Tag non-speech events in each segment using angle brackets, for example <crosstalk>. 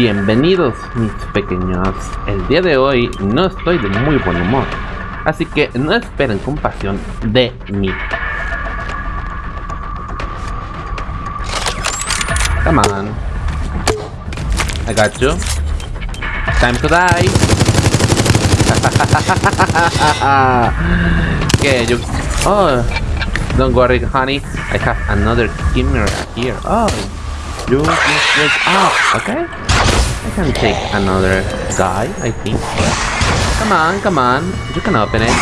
Bienvenidos mis pequeños, el día de hoy no estoy de muy buen humor, así que no esperen compasión de mí. Come on. I got you. Time to die. <laughs> okay, you... Oh, don't worry honey, I have another camera here. Oh, you just wake up, okay? I can take another guy, I think. Come on, come on. You can open it.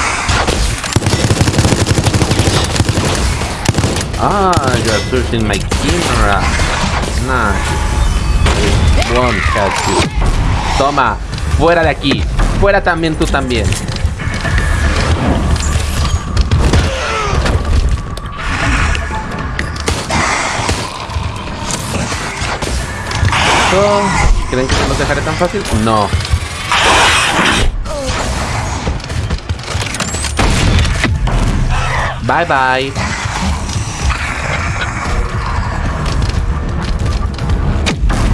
Ah, you are searching my camera. Nice. One shot you. Toma, fuera de aquí. Fuera también tú también. ¿Creen que no nos dejaré tan fácil? No. Bye bye.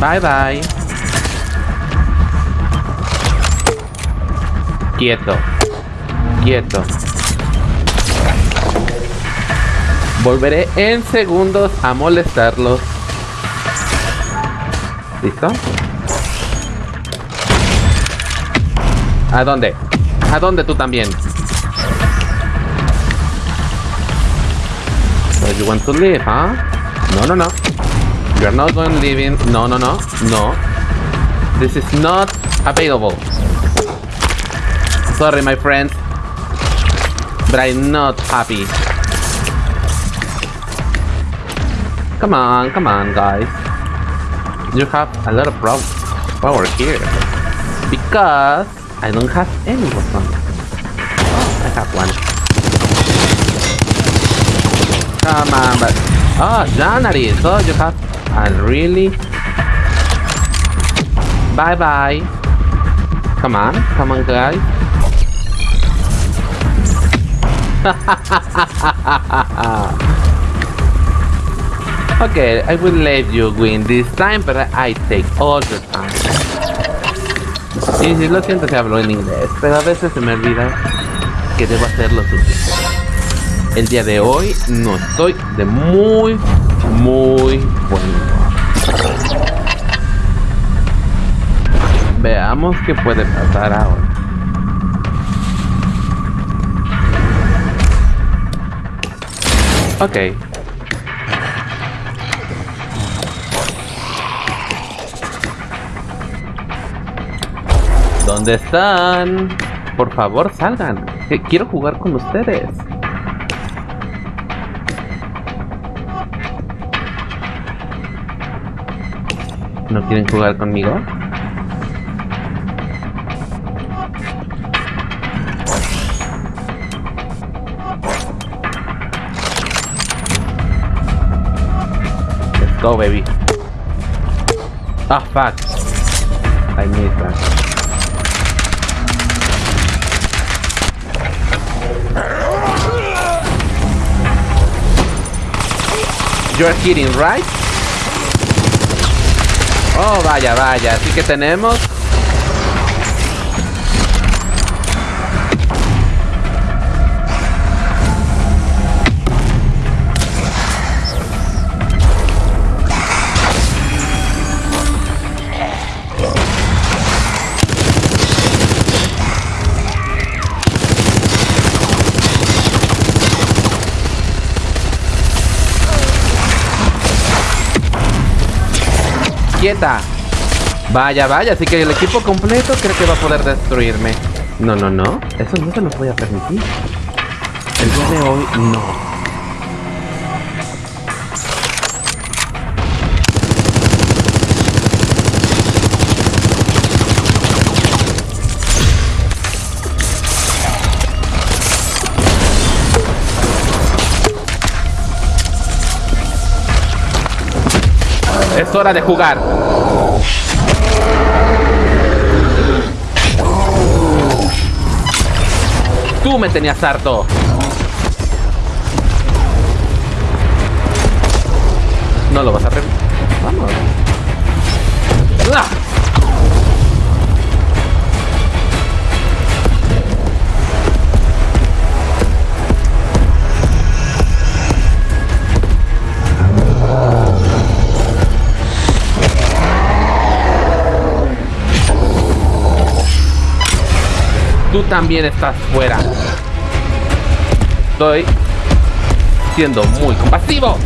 Bye bye. Quieto. Quieto. Volveré en segundos a molestarlos. ¿Listo? ¿A dónde? ¿A dónde tú también? You want to leave, huh? No, no, no. You're not going leaving. No, no, no. No. This is not available. Sorry, my friend. But I'm not happy. Come on, come on, guys. You have a lot of problems. Power here. Because I don't have any weapon. Oh, I have one. Come on, but... Oh, Janari, so you have a really... Bye-bye. Come on, come on, guys. <laughs> okay, I will let you win this time, but I take all the time. Sí, sí, lo siento si hablo en inglés, pero a veces se me olvida que debo hacerlo suficiente. El día de hoy no estoy de muy, muy buen humor. Veamos qué puede pasar ahora. Ok. ¿Dónde están? Por favor, salgan. Quiero jugar con ustedes. ¿No quieren jugar conmigo? Let's go, baby. Ah, fuck. I missed that. You're kidding, right? Oh, vaya, vaya. Así que tenemos... quieta. Vaya, vaya, así que el equipo completo cree que va a poder destruirme. No, no, no. Eso no se voy a permitir. El día de hoy, no. Hora de jugar. Tú me tenías harto. No lo vas a hacer. Vamos. ¡Ah! También estás fuera. Estoy siendo muy compasivo.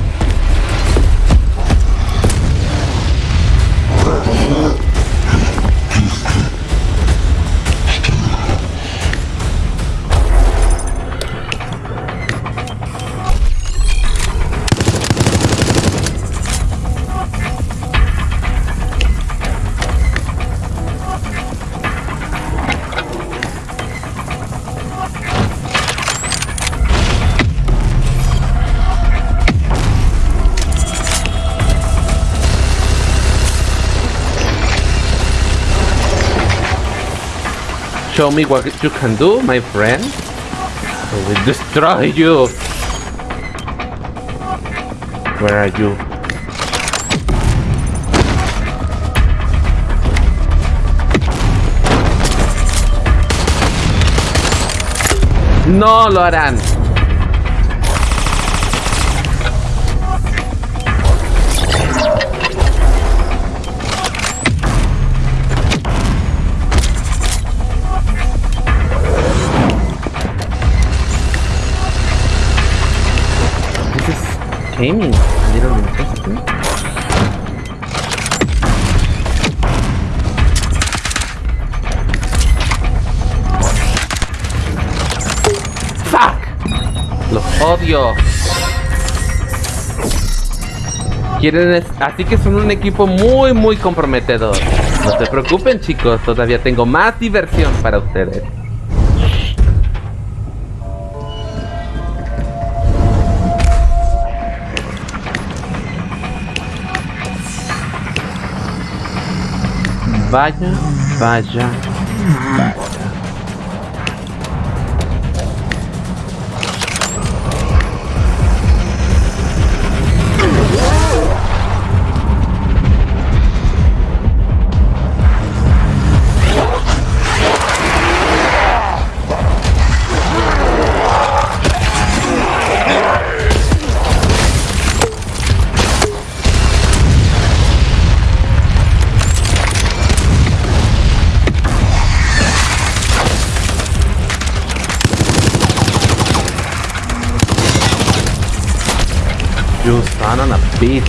Show me what you can do, my friend. I will destroy you. Where are you? No lo Los odio. Quieren así que son un equipo muy muy comprometedor. No se preocupen chicos, todavía tengo más diversión para ustedes. Vaya, vaya, vaya. Bitch.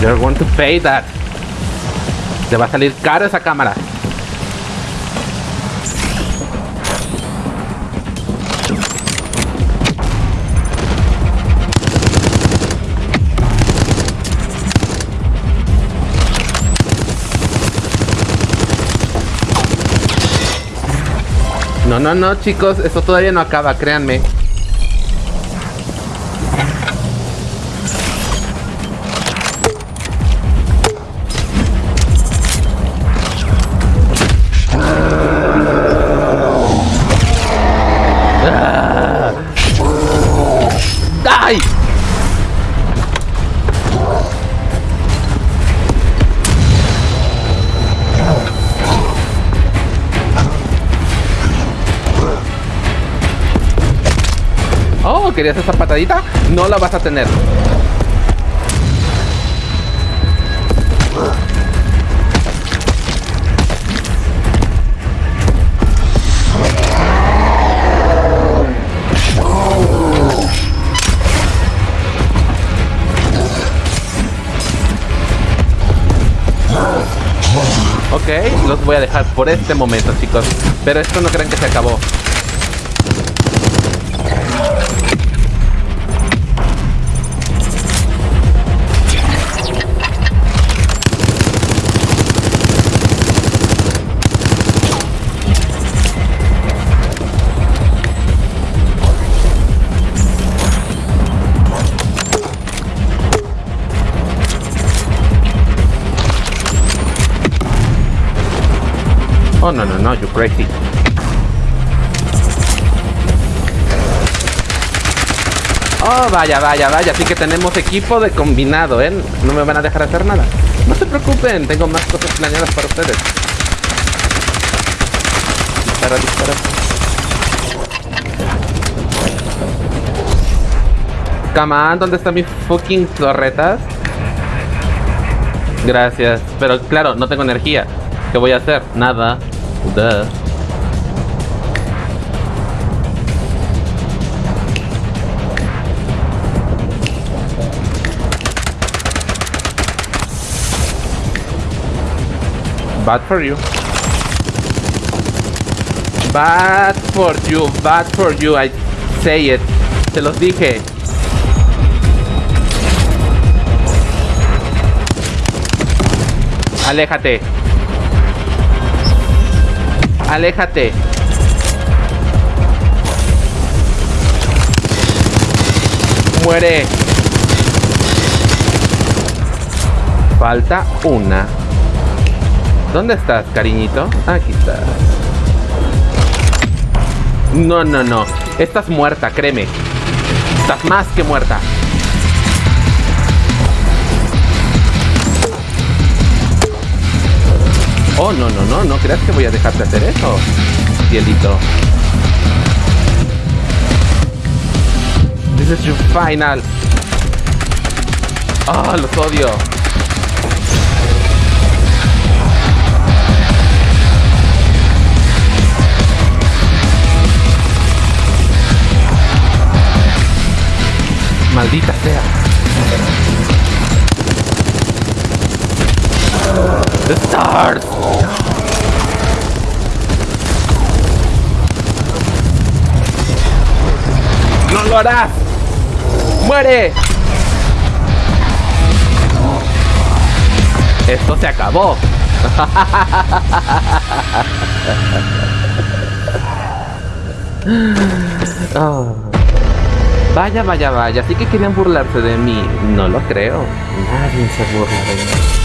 You're going to pay that. Te va a salir caro esa cámara. No, no, no, chicos, esto todavía no acaba, créanme. Querías esa patadita, no la vas a tener. Ok, los voy a dejar por este momento, chicos. Pero esto no creen que se acabó. Oh, no, no, no, you crazy. Oh, vaya, vaya, vaya. Así que tenemos equipo de combinado, ¿eh? No me van a dejar hacer nada. No se preocupen, tengo más cosas planeadas para ustedes. Dispara, dispara. Come ¿dónde están mis fucking torretas? Gracias. Pero claro, no tengo energía. ¿Qué voy a hacer? Nada. Bad for you. Bad for you, bad for you, I say it. Se los dije. Aléjate. Aléjate. Muere. Falta una. ¿Dónde estás, cariñito? Aquí estás. No, no, no. Estás muerta, créeme. Estás más que muerta. Oh, no, no, no. No creas que voy a dejarte hacer eso. Cielito. This is your final. Ah, los odio. Maldita sea. The stars. No lo harás. Muere. Esto se acabó. Oh. Vaya, vaya, vaya. Así que querían burlarse de mí. No lo creo. Nadie se burla de mí.